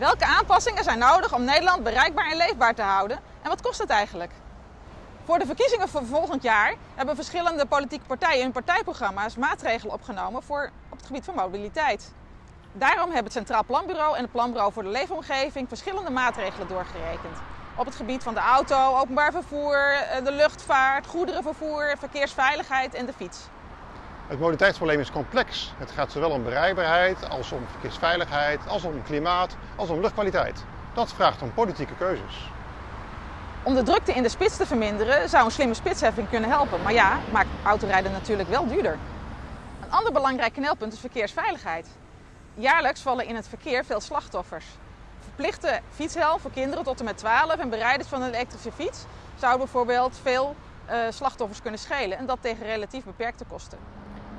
Welke aanpassingen zijn nodig om Nederland bereikbaar en leefbaar te houden? En wat kost het eigenlijk? Voor de verkiezingen van volgend jaar hebben verschillende politieke partijen in partijprogramma's maatregelen opgenomen voor, op het gebied van mobiliteit. Daarom hebben het Centraal Planbureau en het Planbureau voor de Leefomgeving verschillende maatregelen doorgerekend. Op het gebied van de auto, openbaar vervoer, eh, de luchtvaart, goederenvervoer, verkeersveiligheid en de fiets. Het mobiliteitsprobleem is complex. Het gaat zowel om bereikbaarheid als om verkeersveiligheid, als om klimaat, als om luchtkwaliteit. Dat vraagt om politieke keuzes. Om de drukte in de spits te verminderen zou een slimme spitsheffing kunnen helpen. Maar ja, maakt autorijden natuurlijk wel duurder. Een ander belangrijk knelpunt is verkeersveiligheid. Jaarlijks vallen in het verkeer veel slachtoffers. Verplichte fietshelm voor kinderen tot en met 12 en bereiders van een elektrische fiets zou bijvoorbeeld veel uh, slachtoffers kunnen schelen en dat tegen relatief beperkte kosten.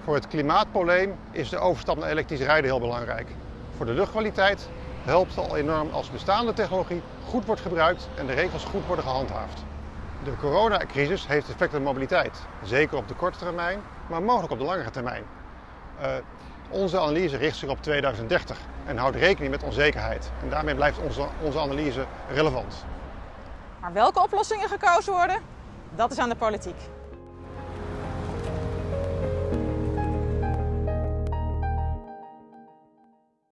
Voor het klimaatprobleem is de overstap naar elektrisch rijden heel belangrijk. Voor de luchtkwaliteit helpt het al enorm als bestaande technologie goed wordt gebruikt en de regels goed worden gehandhaafd. De coronacrisis heeft effect op mobiliteit, zeker op de korte termijn, maar mogelijk op de langere termijn. Uh, onze analyse richt zich op 2030 en houdt rekening met onzekerheid. En daarmee blijft onze, onze analyse relevant. Maar welke oplossingen gekozen worden, dat is aan de politiek.